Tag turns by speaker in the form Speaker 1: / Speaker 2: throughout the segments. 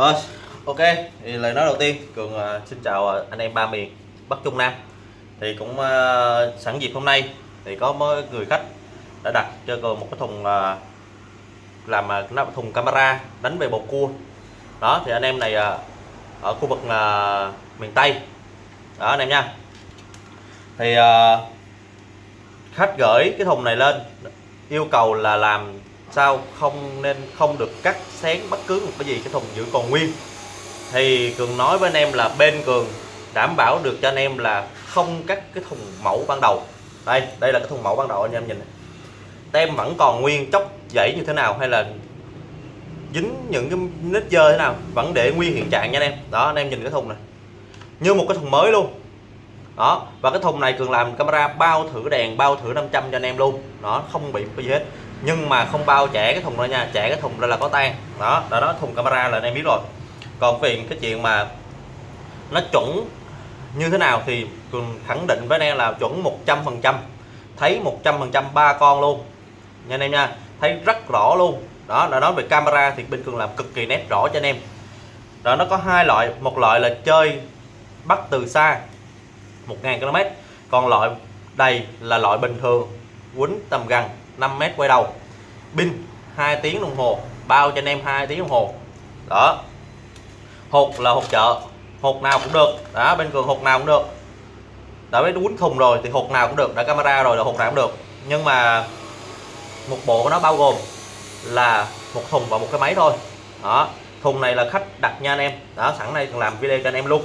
Speaker 1: Rồi, ok. Thì lời nói đầu tiên, Cường uh, xin chào ờ, anh em ba miền Bắc Trung Nam. Thì cũng uh, sẵn dịp hôm nay thì có mấy người khách đã đặt cho Cường một cái thùng uh, làm uh, nó thùng camera đánh về bầu cua. Đó thì anh em này uh, ở khu vực uh, miền Tây. Đó anh em nha. Thì uh, khách gửi cái thùng này lên yêu cầu là làm sao không nên, không được cắt xén bất cứ một cái gì cái thùng giữ còn nguyên. Thì cường nói với anh em là bên cường đảm bảo được cho anh em là không cắt cái thùng mẫu ban đầu. Đây đây là cái thùng mẫu ban đầu, anh em nhìn này. tem vẫn còn nguyên chốc dãy như thế nào hay là dính những cái nít dơ thế nào vẫn để nguyên hiện trạng nha anh em. Đó, anh em nhìn cái thùng này. Như một cái thùng mới luôn. Đó, và cái thùng này cường làm camera bao thử đèn, bao thử 500 cho anh em luôn. Nó không bị cái gì hết nhưng mà không bao trẻ cái thùng ra nha, trẻ cái thùng ra là có tan. Đó đó đó, thùng camera là anh em biết rồi. Còn về cái chuyện mà nó chuẩn như thế nào thì cường khẳng định với anh em là chuẩn 100 phần trăm. Thấy 100 phần trăm ba con luôn. Nha anh em nha, thấy rất rõ luôn. Đó là nói về camera thì bên cường làm cực kỳ nét rõ cho anh em. Đó, nó có hai loại. Một loại là chơi bắt từ xa 1.000 km còn loại đây là loại bình thường, quýnh tầm gần 5 mét quay đầu pin 2 tiếng đồng hồ. Bao cho anh em 2 tiếng đồng hồ. Đó. Hột là hột chợ. Hột nào cũng được. Đó, bên cường hột nào cũng được. Đã biết quýnh thùng rồi thì hột nào cũng được. Đã camera rồi là hột nào cũng được. Nhưng mà một bộ của nó bao gồm là một thùng và một cái máy thôi. Đó. Thùng này là khách đặt nha anh em. Đó, sẵn đây làm video cho anh em luôn.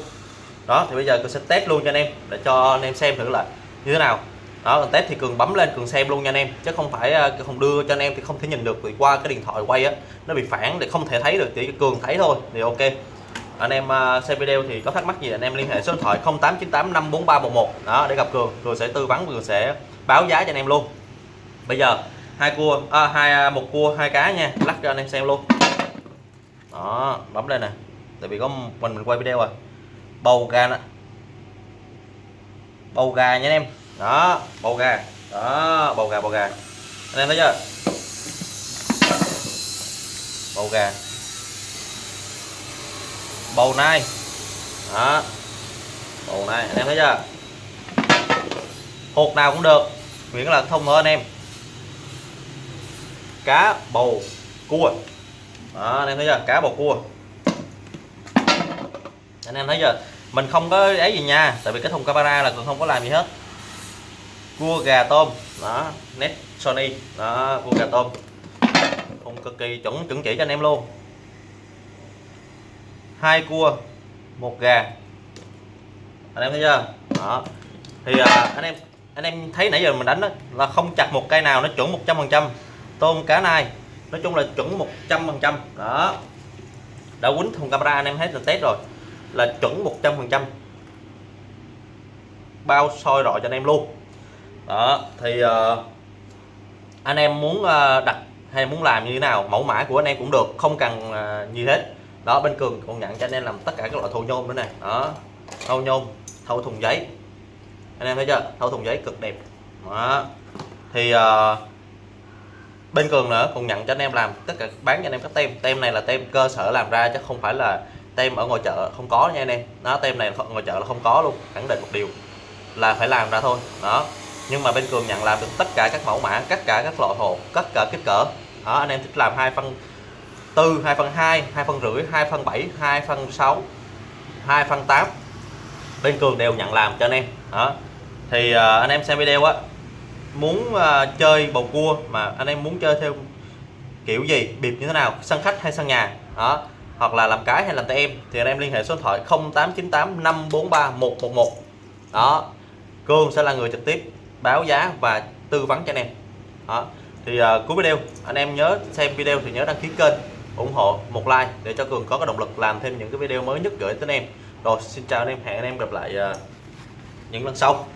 Speaker 1: Đó, thì bây giờ tôi sẽ test luôn cho anh em để cho anh em xem thử là như thế nào đó còn test thì cường bấm lên cường xem luôn nha anh em. Chứ không phải ờ, không đưa cho anh em thì không thể nhìn được vì qua cái điện thoại quay á nó bị phản để không thể thấy được. Chỉ cường thấy thôi thì ok. Anh em ờ, xem video thì có thắc mắc gì anh em liên hệ số điện thoại 0898 54311 đó để gặp cường cường sẽ tư vấn cường sẽ báo giá cho anh em luôn. Bây giờ hai cua à, hai à, một cua hai cá nha. Lắc cho anh em xem luôn. Đó bấm lên nè. Tại vì có mình mình quay video rồi. Bầu gà nè. Bầu gà nha anh em đó, bầu gà. Đó, bầu gà bầu gà. Anh em thấy chưa? Bầu gà. Bầu nai. Đó. Bầu nai, anh em thấy chưa? Hột nào cũng được. Miễn là thông thôi anh em. Cá bầu cua. Đó, anh em thấy chưa? Cá bầu cua. Anh em thấy chưa? Mình không có ấy gì nha, tại vì cái thùng camera là còn không có làm gì hết cua gà tôm. Đó net Sony. Đó cua gà tôm. Không cực kỳ chuẩn chuẩn chỉ cho anh em luôn. Hai cua một gà. Anh em thấy chưa? Đó. Thì à, anh em anh em thấy nãy giờ mình đánh đó, là không chặt một cây nào nó chuẩn 100 phần trăm. Tôm cá này nói chung là chuẩn 100 phần trăm. Đó. Đã quýnh thùng camera anh em thấy là test rồi. Là chuẩn 100 phần trăm. Bao soi rọi cho anh em luôn đó thì uh, anh em muốn uh, đặt hay muốn làm như thế nào mẫu mã của anh em cũng được không cần uh, gì hết. Đó bên cường còn nhận cho anh em làm tất cả các loại thâu nhôm nữa này đó thâu nhôm thâu thùng giấy. Anh em thấy chưa? Thâu thùng giấy cực đẹp. Đó thì uh, bên cường nữa còn nhận cho anh em làm tất cả bán cho anh em các tem. Tem này là tem cơ sở làm ra chứ không phải là tem ở ngoài chợ không có nha anh em. Nó tem này ngoài chợ là không có luôn khẳng định một điều là phải làm ra thôi. Đó nhưng mà bên cường nhận làm được tất cả các mẫu mã tất cả các loại hộp tất cả kích cỡ. Đó anh em thích làm hai phân tư hai phân hai hai phân rưỡi hai phân bảy hai phân sáu hai phân tám. Bên cường đều nhận làm cho anh em. Đó. Thì uh, anh em xem video á muốn uh, chơi bầu cua mà anh em muốn chơi theo kiểu gì biệt như thế nào sân khách hay sân nhà đó hoặc là làm cái hay làm tay em thì anh em liên hệ số điện thoại 0898 543 111 đó. Cương sẽ là người trực tiếp báo giá và tư vấn cho anh em. Đó. Thì uh, cuối video anh em nhớ xem video thì nhớ đăng ký kênh ủng hộ một like để cho Cường có cái động lực làm thêm những cái video mới nhất gửi tới anh em. Rồi xin chào anh em hẹn anh em gặp lại uh, những lần sau.